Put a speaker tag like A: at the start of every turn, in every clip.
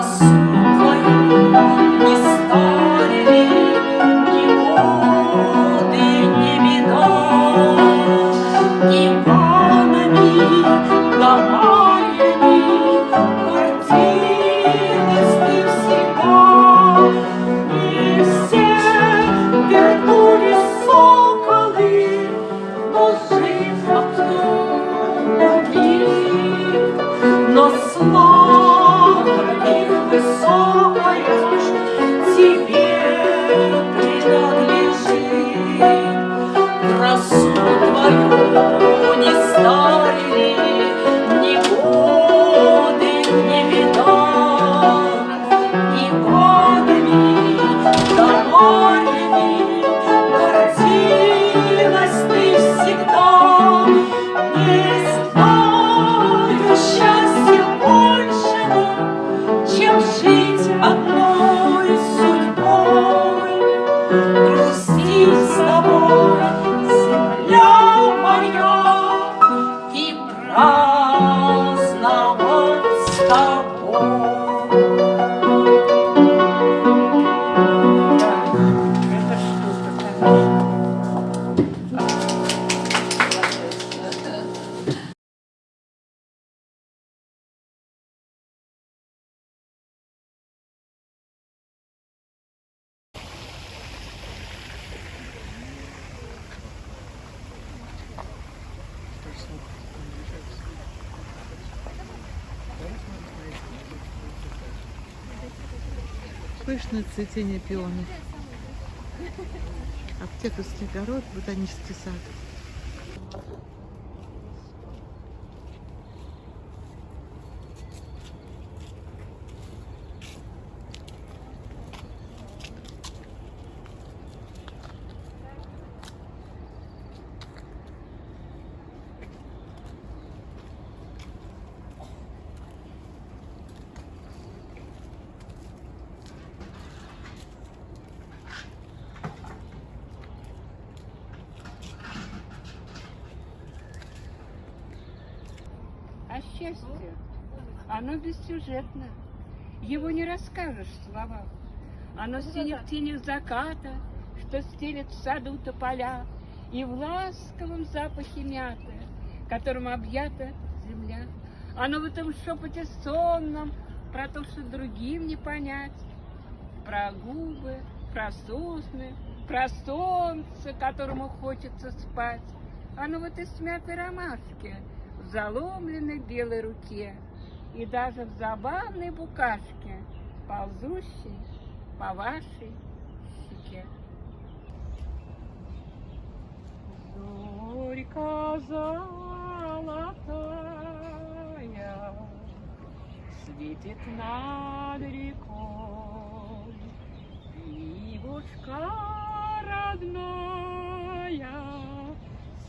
A: abraço. Пышное цветение пионов. Аптекарский огород, ботанический сад.
B: А счастье, оно бессюжетно. Его не расскажешь в словах. Оно синих тенях заката, что стелет в саду тополя, и в ласковом запахе мяты, которым объята земля. Оно в этом шепоте сонном про то, что другим не понять, про губы, про сосны, про солнце, которому хочется спать. Оно в этой смятой ромашке, заломленной белой руке и даже в забавной букашке, ползущей по вашей щеке.
C: Зорька золотая Светит над рекой Ивушка родная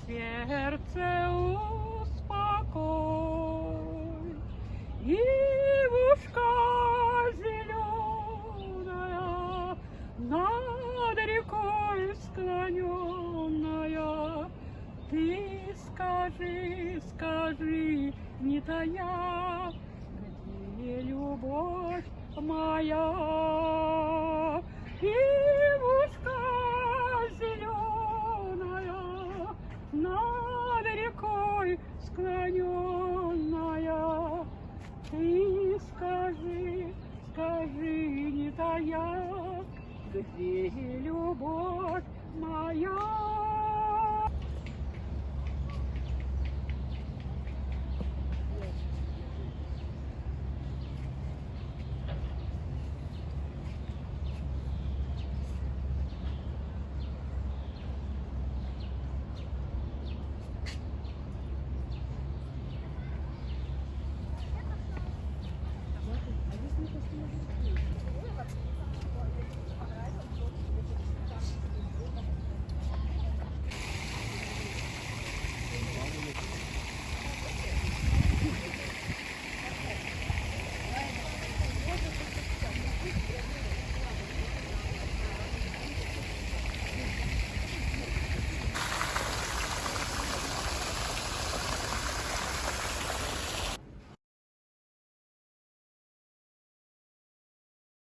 C: Сердце не